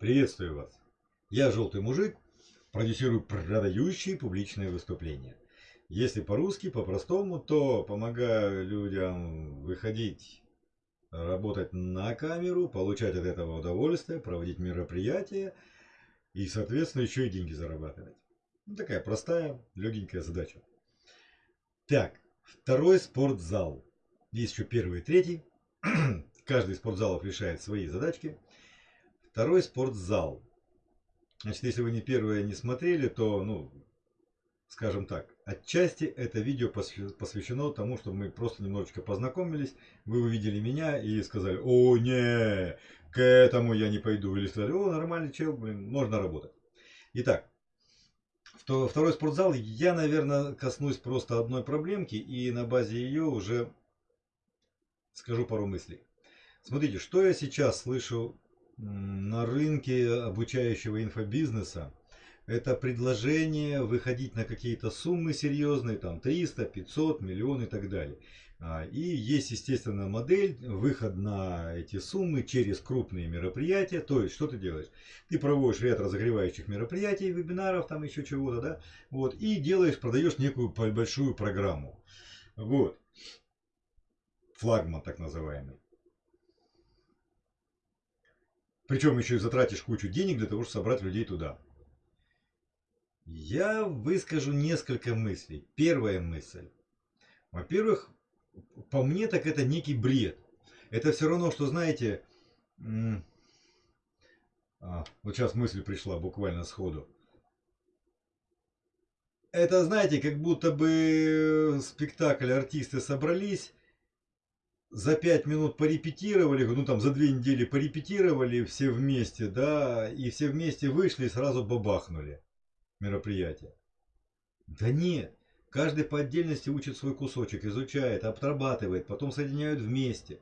Приветствую вас. Я Желтый Мужик, продюсирую продающие публичные выступления. Если по-русски, по-простому, то помогаю людям выходить, работать на камеру, получать от этого удовольствие, проводить мероприятия и, соответственно, еще и деньги зарабатывать. Ну, такая простая, легенькая задача. Так, второй спортзал. Есть еще первый и третий. Каждый из спортзалов решает свои задачки. Второй спортзал. Значит, если вы не первое не смотрели, то, ну, скажем так, отчасти это видео посвящено тому, чтобы мы просто немножечко познакомились. Вы увидели меня и сказали, о, не, к этому я не пойду. Или сказали, о, нормальный чел, блин, можно работать. Итак, второй спортзал, я, наверное, коснусь просто одной проблемки и на базе ее уже скажу пару мыслей. Смотрите, что я сейчас слышу на рынке обучающего инфобизнеса, это предложение выходить на какие-то суммы серьезные, там 300, 500, миллион и так далее. А, и есть, естественно, модель, выход на эти суммы через крупные мероприятия. То есть, что ты делаешь? Ты проводишь ряд разогревающих мероприятий, вебинаров, там еще чего-то, да? Вот, и делаешь, продаешь некую большую программу. Вот. Флагман так называемый. Причем еще и затратишь кучу денег для того, чтобы собрать людей туда. Я выскажу несколько мыслей. Первая мысль. Во-первых, по мне так это некий бред. Это все равно, что, знаете, а, вот сейчас мысль пришла буквально сходу. Это, знаете, как будто бы спектакль, артисты собрались, за пять минут порепетировали, ну там за две недели порепетировали все вместе, да, и все вместе вышли и сразу бабахнули мероприятие. Да нет, каждый по отдельности учит свой кусочек, изучает, обрабатывает, потом соединяют вместе.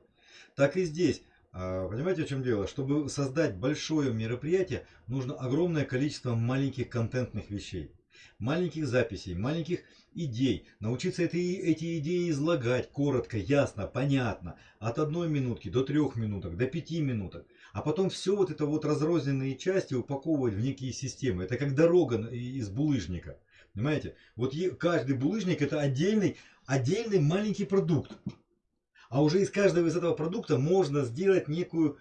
Так и здесь. А, понимаете, в чем дело? Чтобы создать большое мероприятие, нужно огромное количество маленьких контентных вещей маленьких записей, маленьких идей, научиться эти, эти идеи излагать коротко, ясно, понятно, от одной минутки до трех минуток, до пяти минуток, а потом все вот это вот разрозненные части упаковывать в некие системы. Это как дорога из булыжника. Понимаете? Вот каждый булыжник это отдельный, отдельный маленький продукт. А уже из каждого из этого продукта можно сделать некую,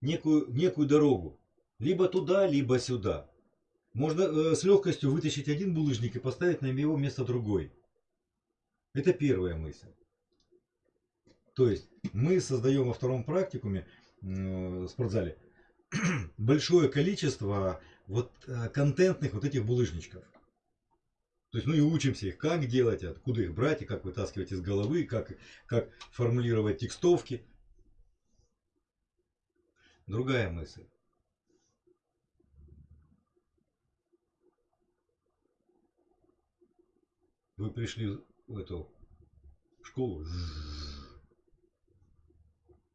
некую, некую дорогу. Либо туда, либо сюда. Можно э, с легкостью вытащить один булыжник и поставить на его место другой. Это первая мысль. То есть мы создаем во втором практикуме э, спортзале большое количество вот э, контентных вот этих булыжничков. То есть, ну и учимся их, как делать, откуда их брать, и как вытаскивать из головы, как, как формулировать текстовки. Другая мысль. Вы пришли в эту школу,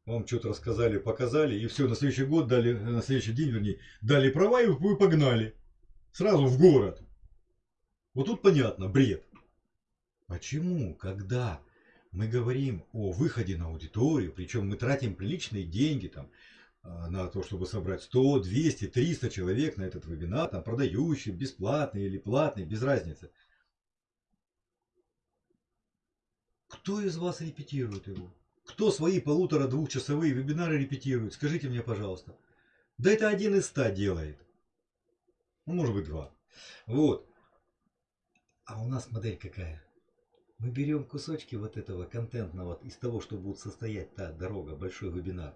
вам что-то рассказали, показали, и все, на следующий год дали, на следующий день, вернее, дали права, и вы погнали. Сразу в город. Вот тут понятно, бред. Почему, когда мы говорим о выходе на аудиторию, причем мы тратим приличные деньги там, а, на то, чтобы собрать 100, 200, 300 человек на этот вебинар, там, продающий, бесплатный или платный, без разницы – Кто из вас репетирует его? Кто свои полутора-двухчасовые вебинары репетирует? Скажите мне, пожалуйста. Да это один из ста делает. Ну, может быть, два. Вот. А у нас модель какая? Мы берем кусочки вот этого контентного, из того, что будет состоять та дорога, большой вебинар.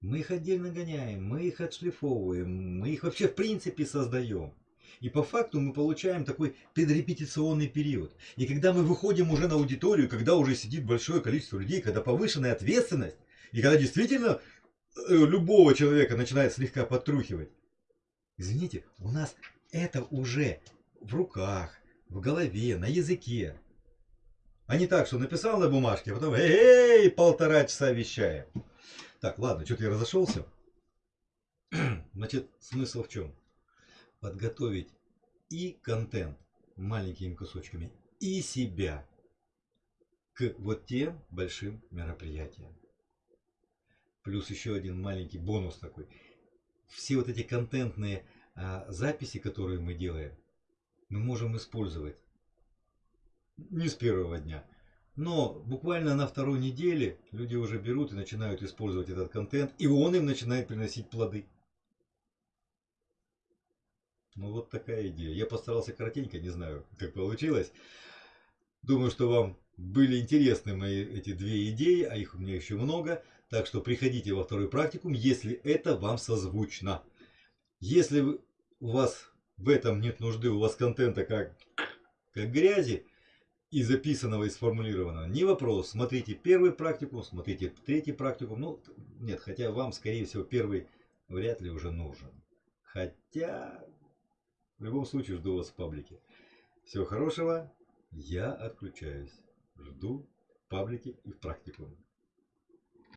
Мы их отдельно гоняем, мы их отшлифовываем, мы их вообще в принципе создаем. И по факту мы получаем такой предрепетиционный период. И когда мы выходим уже на аудиторию, когда уже сидит большое количество людей, когда повышенная ответственность, и когда действительно э, любого человека начинает слегка подтрухивать. Извините, у нас это уже в руках, в голове, на языке. А не так, что написал на бумажке, а потом эй, полтора часа вещаем. Так, ладно, что-то я разошелся. Значит, смысл в чем? Подготовить и контент маленькими кусочками, и себя к вот тем большим мероприятиям. Плюс еще один маленький бонус такой. все вот эти контентные а, записи, которые мы делаем, мы можем использовать не с первого дня. Но буквально на второй неделе люди уже берут и начинают использовать этот контент, и он им начинает приносить плоды. Ну вот такая идея. Я постарался коротенько, не знаю, как получилось. Думаю, что вам были интересны мои эти две идеи, а их у меня еще много. Так что приходите во второй практикум, если это вам созвучно. Если у вас в этом нет нужды, у вас контента как, как грязи, и записанного, и сформулированного, не вопрос. Смотрите первый практикум, смотрите третий практикум. Ну, нет, хотя вам, скорее всего, первый вряд ли уже нужен. Хотя, в любом случае, жду вас в паблике. Всего хорошего. Я отключаюсь. Жду в паблике и в практикуме.